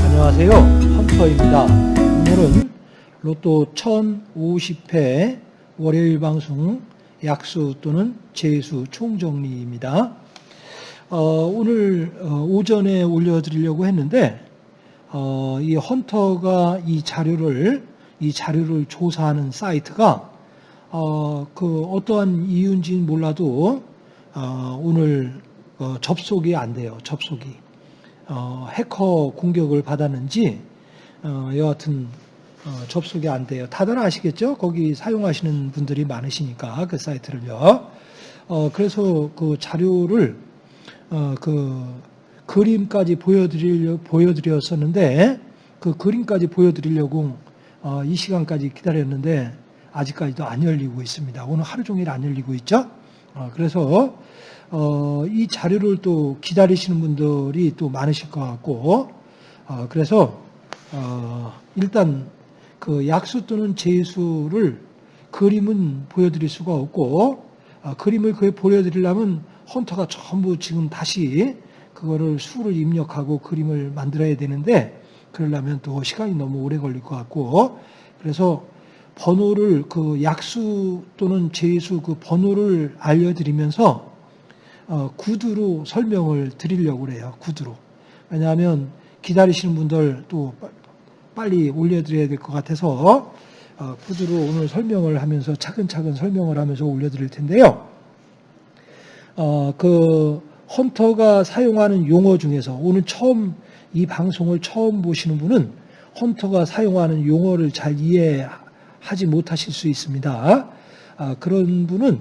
안녕하세요. 헌터입니다. 오늘은 로또 1050회 월요일 방송 약수 또는 재수 총정리입니다. 어, 오늘 어, 오전에 올려드리려고 했는데 어, 이 헌터가 이 자료를 이 자료를 조사하는 사이트가 어, 그 어떠한 이유인지는 몰라도 어, 오늘 어, 접속이 안 돼요. 접속이. 어, 해커 공격을 받았는지 어, 여하튼 어, 접속이 안 돼요. 다들 아시겠죠? 거기 사용하시는 분들이 많으시니까 그 사이트를요. 어, 그래서 그 자료를 어, 그 그림까지 보여드리려 보여드렸었는데 그 그림까지 보여드리려고 어, 이 시간까지 기다렸는데 아직까지도 안 열리고 있습니다. 오늘 하루 종일 안 열리고 있죠. 어, 그래서 어, 이 자료를 또 기다리시는 분들이 또 많으실 것 같고, 어, 그래서, 어, 일단 그 약수 또는 재수를 그림은 보여드릴 수가 없고, 어, 그림을 그 보여드리려면 헌터가 전부 지금 다시 그거를 수를 입력하고 그림을 만들어야 되는데, 그러려면 또 시간이 너무 오래 걸릴 것 같고, 그래서 번호를 그 약수 또는 재수 그 번호를 알려드리면서 어, 구두로 설명을 드리려고 그래요. 구두로. 왜냐하면 기다리시는 분들 또 빨리 올려드려야 될 것 같아서 어, 구두로 오늘 설명을 하면서 차근차근 설명을 하면서 올려드릴 텐데요. 어, 그 헌터가 사용하는 용어 중에서 오늘 처음 이 방송을 처음 보시는 분은 헌터가 사용하는 용어를 잘 이해하지 못하실 수 있습니다. 아, 그런 분은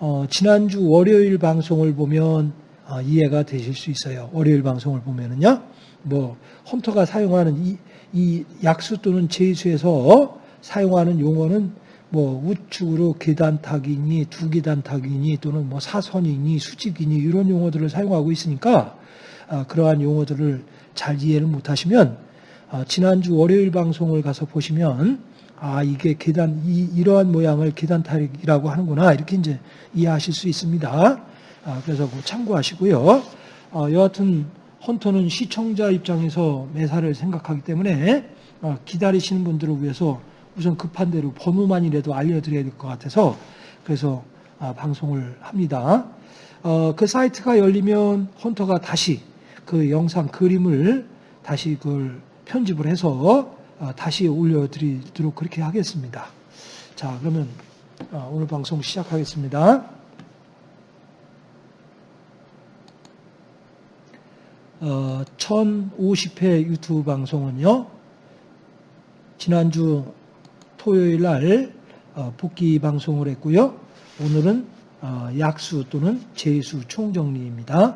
어, 지난주 월요일 방송을 보면 어, 이해가 되실 수 있어요. 월요일 방송을 보면은요, 뭐 헌터가 사용하는 이, 이 약수 또는 제수에서 사용하는 용어는 뭐 우측으로 계단 타기니 두 계단 타기니 또는 뭐 사선이니 수직이니 이런 용어들을 사용하고 있으니까 어, 그러한 용어들을 잘 이해를 못하시면 어, 지난주 월요일 방송을 가서 보시면 아 이게 계단 이, 이러한 모양을 계단 타기라고 하는구나 이렇게 이제 이해하실 수 있습니다. 아, 그래서 그 참고하시고요. 어, 여하튼 헌터는 시청자 입장에서 매사를 생각하기 때문에 어, 기다리시는 분들을 위해서 우선 급한 대로 번호만이라도 알려드려야 될 것 같아서 그래서 아, 방송을 합니다. 어, 그 사이트가 열리면 헌터가 다시 그 영상 그림을 다시 그걸 편집을 해서 어, 다시 올려드리도록 그렇게 하겠습니다. 자, 그러면 어, 오늘 방송 시작하겠습니다. 어, 1050회 유튜브 방송은요, 지난주 토요일 날 어, 복귀 방송을 했고요. 오늘은 어, 약수 또는 재수 총정리입니다.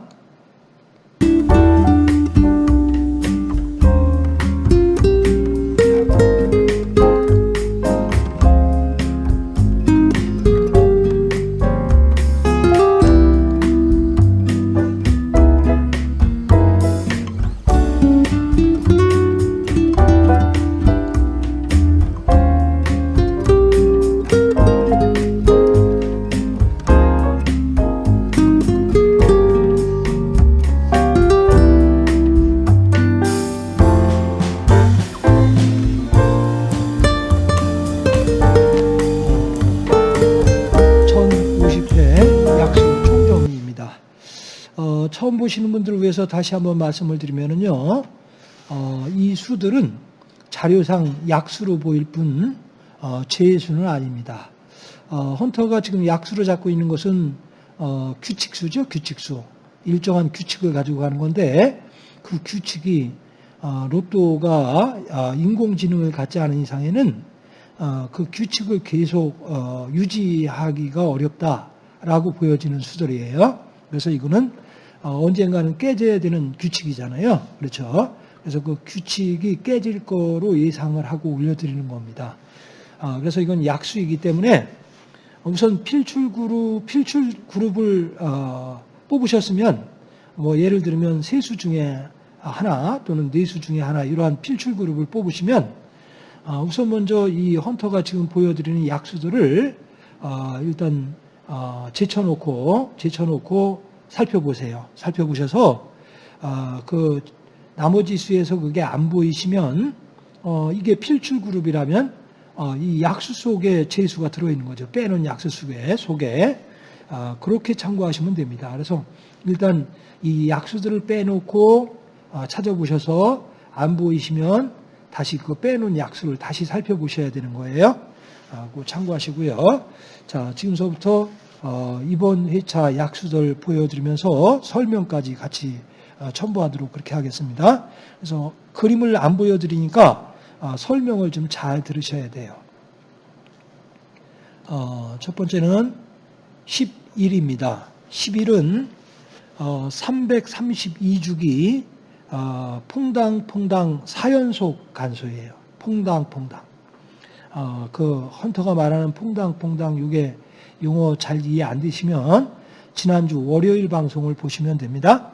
처음 보시는 분들을 위해서 다시 한번 말씀을 드리면은요, 어, 이 수들은 자료상 약수로 보일 뿐, 어, 제수는 아닙니다. 어, 헌터가 지금 약수로 잡고 있는 것은 어, 규칙수죠, 규칙수. 일정한 규칙을 가지고 가는 건데, 그 규칙이 어, 로또가 어, 인공지능을 갖지 않은 이상에는 어, 그 규칙을 계속 어, 유지하기가 어렵다라고 보여지는 수들이에요. 그래서 이거는 어, 언젠가는 깨져야 되는 규칙이잖아요. 그렇죠? 그래서 그 규칙이 깨질 거로 예상을 하고 올려드리는 겁니다. 어, 그래서 이건 약수이기 때문에 우선 필출 그룹, 필출 그룹을 어, 뽑으셨으면 뭐 예를 들면 세수 중에 하나 또는 네수 중에 하나 이러한 필출 그룹을 뽑으시면 아, 우선 먼저 이 헌터가 지금 보여드리는 약수들을 아, 일단 아, 제쳐놓고 제쳐놓고 살펴보세요. 살펴보셔서 그 나머지 수에서 그게 안 보이시면 어, 이게 필출 그룹이라면 어, 이 약수 속에 제수가 들어있는 거죠. 빼놓은 약수 속에 속에 그렇게 참고하시면 됩니다. 그래서 일단 이 약수들을 빼놓고 찾아보셔서 안 보이시면 다시 그 빼놓은 약수를 다시 살펴보셔야 되는 거예요. 아, 그 참고하시고요. 자, 지금서부터 어, 이번 회차 약수들 보여드리면서 설명까지 같이 어, 첨부하도록 그렇게 하겠습니다. 그래서 그림을 안 보여드리니까 어, 설명을 좀 잘 들으셔야 돼요. 첫 번째는 11입니다. 11은 332주기 어, 퐁당퐁당 사연속 간소예요. 퐁당퐁당. 어, 그 헌터가 말하는 퐁당퐁당 이게 용어 잘 이해 안 되시면 지난주 월요일 방송을 보시면 됩니다.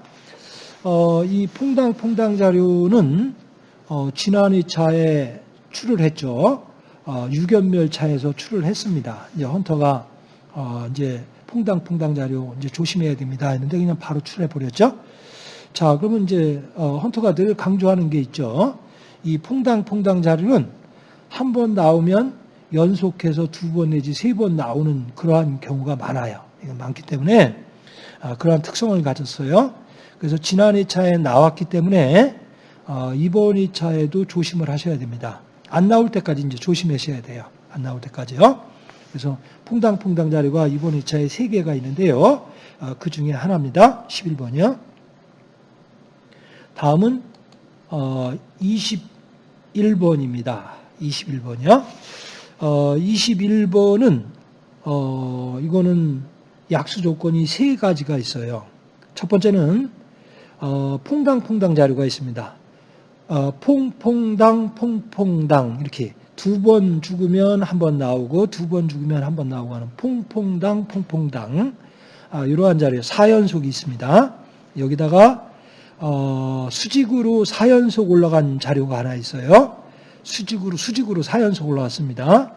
어, 이 퐁당 퐁당 자료는 어, 지난 2차에 출을 했죠. 어, 유견멸 차에서 출을 했습니다. 이제 헌터가 어, 이제 퐁당 퐁당 자료 이제 조심해야 됩니다. 했는데 그냥 바로 출해 버렸죠. 자, 그러면 이제 어, 헌터가 늘 강조하는 게 있죠. 이 퐁당 퐁당 자료는 한 번 나오면 연속해서 두 번 내지 세 번 나오는 그러한 경우가 많아요. 많기 때문에 아, 그러한 특성을 가졌어요. 그래서 지난 2차에 나왔기 때문에 어, 이번 2차에도 조심을 하셔야 됩니다. 안 나올 때까지 이제 조심하셔야 돼요. 안 나올 때까지요. 그래서 퐁당퐁당 자료가 이번 2차에 세 개가 있는데요. 어, 그 중에 하나입니다. 11번이요. 다음은 21번입니다. 어, 21번이요. 21번은 어, 이거는 약수 조건이 세 가지가 있어요. 첫 번째는 어, 퐁당퐁당 자료가 있습니다. 퐁퐁당 퐁퐁당 이렇게 두 번 죽으면 한 번 나오고 두 번 죽으면 한 번 나오고 하는 퐁퐁당 퐁퐁당 아, 이러한 자료 4연속이 있습니다. 여기다가 어, 수직으로 4연속 올라간 자료가 하나 있어요. 수직으로 수직으로 4연속 올라왔습니다.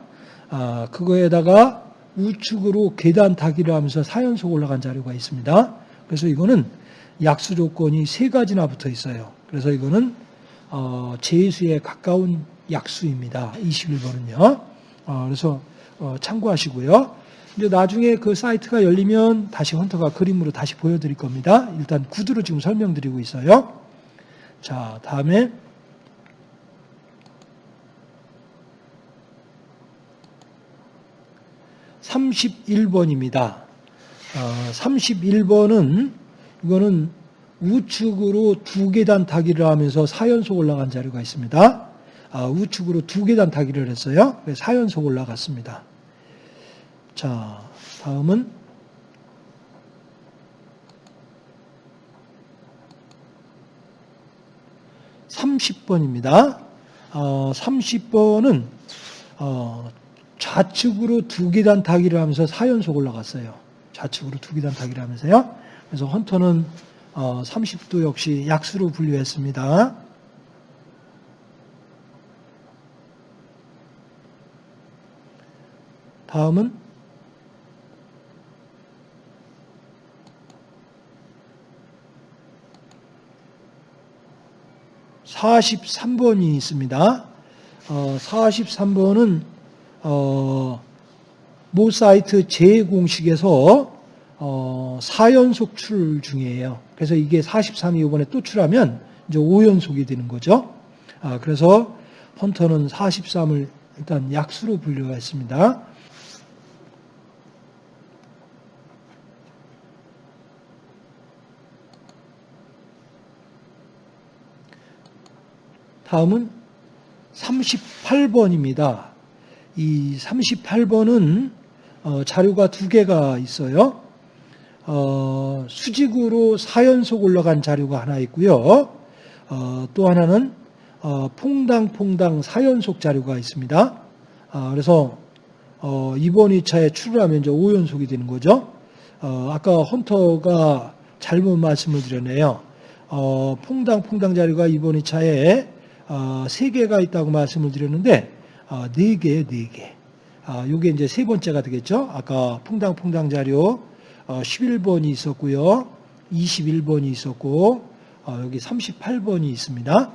아, 그거에다가 우측으로 계단 타기를 하면서 4연속 올라간 자료가 있습니다. 그래서 이거는 약수 조건이 세 가지나 붙어 있어요. 그래서 이거는 어, 제수에 가까운 약수입니다. 21번은요. 어, 그래서 어, 참고하시고요. 이제 나중에 그 사이트가 열리면 다시 헌터가 그림으로 다시 보여드릴 겁니다. 일단 구두로 지금 설명드리고 있어요. 자, 다음에 (31번입니다) 어, 31번은 이거는 우측으로 두 계단 타기를 하면서 4연속 올라간 자료가 있습니다. 아, 우측으로 두 계단 타기를 했어요. 4연속 올라갔습니다. 자, 다음은 (30번입니다) 어, 30번은 어, 좌측으로 두 계단 타기를 하면서 4연속 올라갔어요. 좌측으로 두 계단 타기를 하면서요. 그래서 헌터는 어, 30도 역시 약수로 분류했습니다. 다음은 43번이 있습니다. 어, 43번은 어, 모 사이트 제공식에서 어, 4연속 출 중이에요. 그래서 이게 43이 이번에 또 출하면 이제 5연속이 되는 거죠. 아, 그래서 헌터는 43을 일단 약수로 분류했습니다. 다음은 38번입니다. 이 38번은 어, 자료가 두 개가 있어요. 어, 수직으로 4연속 올라간 자료가 하나 있고요. 어, 또 하나는 퐁당퐁당 4연속 자료가 있습니다. 아, 그래서 이번 2차에 출하면 이제 5연속이 되는 거죠. 아까 헌터가 잘못 말씀을 드렸네요. 어, 퐁당 퐁당 자료가 이번 2차에 어, 3개가 있다고 말씀을 드렸는데 어, 4개예요, 4개. 아, 요게 이제 세 번째가 되겠죠. 아까 퐁당 퐁당 자료 어, 11번이 있었고요. 21번이 있었고 어, 여기 38번이 있습니다.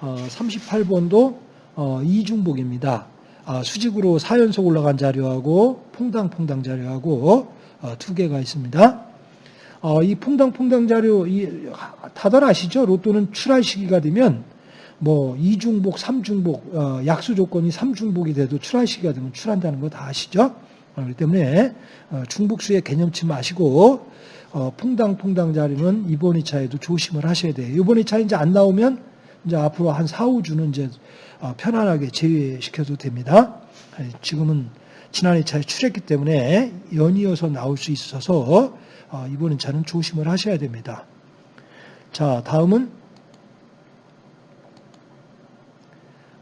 어, 38번도 어, 이중복입니다. 아, 수직으로 4연속 올라간 자료하고 퐁당퐁당 자료하고 어, 두 개가 있습니다. 어, 이 퐁당퐁당 자료 이, 다들 아시죠? 로또는 출할 시기가 되면 뭐 이중복, 삼중복, 어, 약수 조건이 삼중복이 돼도 출할 시기가 되면 출한다는 거 다 아시죠? 어, 그렇기 때문에 어, 중복수의 개념치 마시고 어, 퐁당퐁당 자료는 이번 2차에도 조심을 하셔야 돼요. 이번 2차 이제 안 나오면 이제 앞으로 한 4, 5주는 이제 어, 편안하게 제외시켜도 됩니다. 아니, 지금은 지난 2차에 출했기 때문에 연이어서 나올 수 있어서 어, 이번 2차는 조심을 하셔야 됩니다. 자, 다음은 어,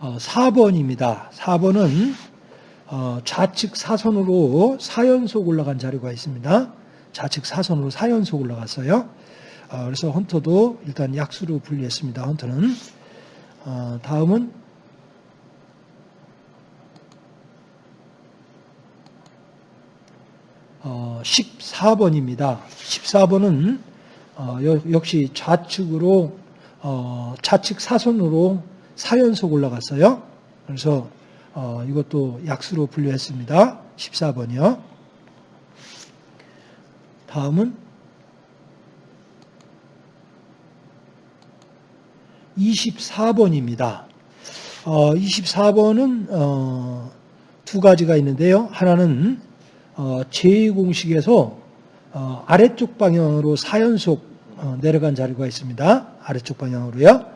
4번입니다. 4번은 어, 좌측 사선으로 4연속 올라간 자료가 있습니다. 좌측 사선으로 4연속 올라갔어요. 어, 그래서 헌터도 일단 약수로 분리했습니다. 헌터는. 어, 다음은 어, 14번입니다. 14번은 어, 역시 좌측으로 어, 좌측 사선으로 4연속 올라갔어요. 그래서 어, 이것도 약수로 분류했습니다. 14번이요. 다음은 24번입니다. 어, 24번은 어, 두 가지가 있는데요. 하나는 어, 제2공식에서 어, 아래쪽 방향으로 4연속 어, 내려간 자료가 있습니다. 아래쪽 방향으로요.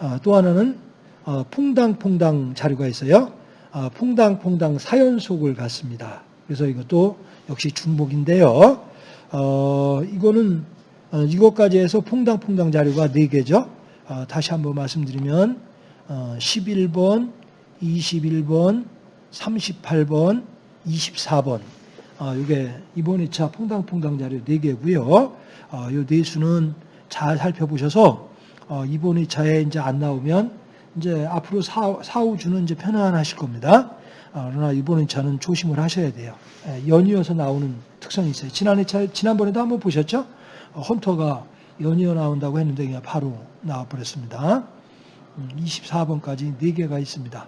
어, 또 하나는 어, 퐁당퐁당 자료가 있어요. 어, 퐁당퐁당 4연속을 갔습니다. 그래서 이것도 역시 중복인데요. 어, 이거는 어, 이것까지 해서 퐁당퐁당 자료가 4개죠. 어, 다시 한번 말씀드리면 어, 11번, 21번, 38번, 24번 어, 이게 이번 2차 퐁당퐁당 자료 4개고요. 어, 이 네수는 잘 살펴보셔서 어, 이번 2차에 이제 안 나오면 이제 앞으로 4, 4 5주는 이제 편안하실 겁니다. 어, 그러나 이번 2차는 조심을 하셔야 돼요. 예, 연이어서 나오는 특성이 있어요. 지난 2차, 지난번에도 한번 보셨죠? 어, 헌터가 연이어 나온다고 했는데 그냥 바로 나와버렸습니다. 24번까지 4개가 있습니다.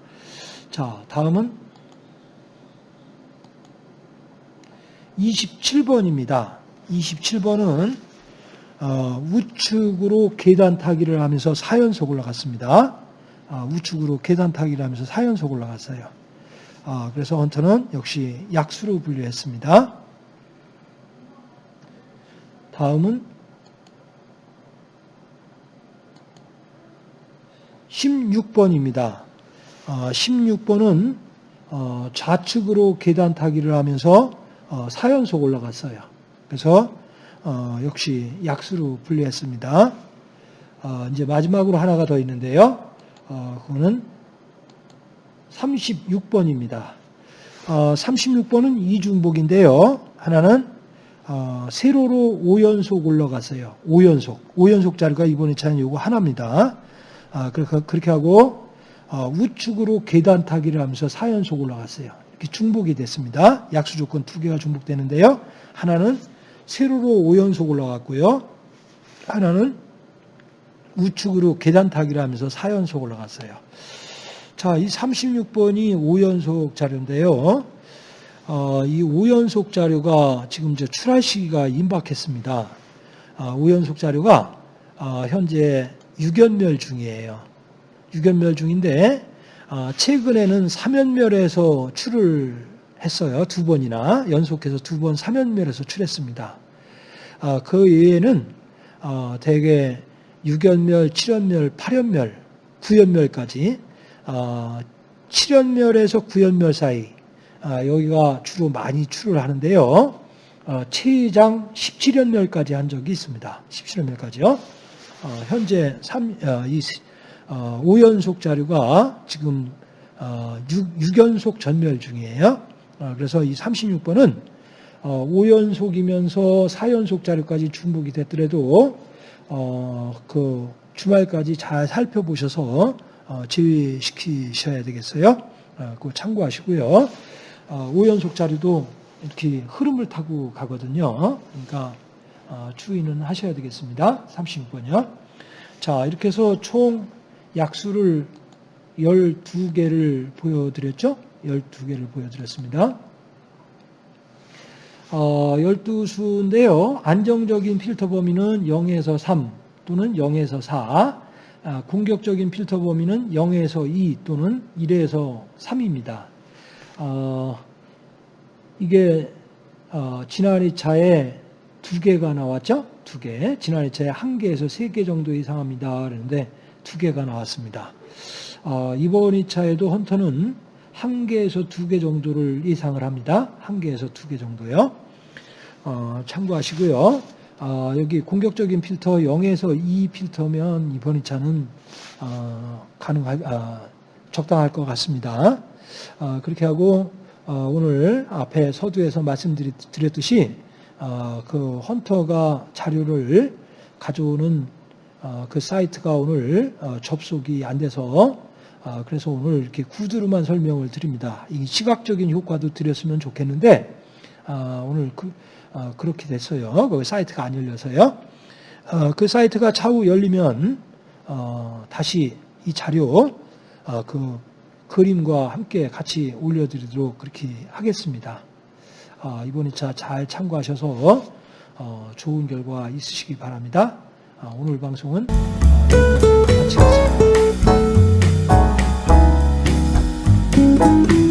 자, 다음은 27번입니다. 27번은 어, 우측으로 계단 타기를 하면서 4연속 올라갔습니다. 어, 우측으로 계단 타기를 하면서 4연속 올라갔어요. 어, 그래서 헌터는 역시 약수로 분류했습니다. 다음은 16번입니다. 16번은 좌측으로 계단 타기를 하면서 4연속 올라갔어요. 그래서 역시 약수로 분류했습니다. 이제 마지막으로 하나가 더 있는데요. 그거는 36번입니다. 36번은 이중복인데요. 하나는 세로로 5연속 올라갔어요. 5연속. 5연속 자리가 이번에 차는 요거 하나입니다. 아, 그렇게 하고 어, 우측으로 계단 타기를 하면서 4연속 올라갔어요. 이렇게 중복이 됐습니다. 약수 조건 두 개가 중복되는데요. 하나는 세로로 5연속 올라갔고요. 하나는 우측으로 계단 타기를 하면서 4연속 올라갔어요. 자, 이 36번이 5연속 자료인데요. 어, 이 5연속 자료가 지금 이제 출할 시기가 임박했습니다. 어, 5연속 자료가 어, 현재 유견멸 중이에요. 유견멸 중인데 아, 최근에는 삼연멸에서 출을 했어요. 두 번이나 연속해서 두번 삼연멸에서 출했습니다. 아, 그 외에는 어, 대개 육연멸, 칠연멸, 팔연멸, 구연멸까지 7연멸에서 어, 구연멸 사이 아, 여기가 주로 많이 출을 하는데요. 어, 최장 17연멸까지 한 적이 있습니다. 17연멸까지요. 어, 현재 3, 어, 이, 어, 5연속 자료가 지금 어, 6, 연속 전멸 중이에요. 어, 그래서 이 36번은 어, 5연속이면서 4연속 자료까지 중복이 됐더라도 어, 그 주말까지 잘 살펴보셔서 어, 제외시키셔야 되겠어요. 어, 그거 참고하시고요. 어, 5연속 자료도 이렇게 흐름을 타고 가거든요. 그러니까 어, 주의는 하셔야 되겠습니다. 36번이요. 자, 이렇게 해서 총 약수를 12개를 보여드렸죠? 12개를 보여드렸습니다. 어, 12수인데요. 안정적인 필터 범위는 0에서 3 또는 0에서 4. 아, 공격적인 필터 범위는 0에서 2 또는 1에서 3입니다. 어, 이게 어, 지난 2차에 두 개가 나왔죠? 두 개. 지난 2차에 한 개에서 세 개 정도 이상합니다. 그런데 두 개가 나왔습니다. 어, 이번 2차에도 헌터는 한 개에서 두 개 정도를 예상을 합니다. 한 개에서 두 개 정도요. 어, 참고하시고요. 어, 여기 공격적인 필터 0에서 2 필터면 이번 2차는 어, 가능할, 아, 적당할 것 같습니다. 어, 그렇게 하고 어, 오늘 앞에 서두에서 말씀드렸듯이 어, 그 헌터가 자료를 가져오는 어, 그 사이트가 오늘 어, 접속이 안 돼서 어, 그래서 오늘 이렇게 구두로만 설명을 드립니다. 이 시각적인 효과도 드렸으면 좋겠는데 아, 오늘 그, 어, 그렇게 됐어요. 그 사이트가 안 열려서요. 어, 그 사이트가 차후 열리면 어, 다시 이 자료 어, 그 그림과 함께 같이 올려드리도록 그렇게 하겠습니다. 어, 이번 2차 잘 참고하셔서 어, 좋은 결과 있으시기 바랍니다. 어, 오늘 방송은 마치겠습니다. Thank you.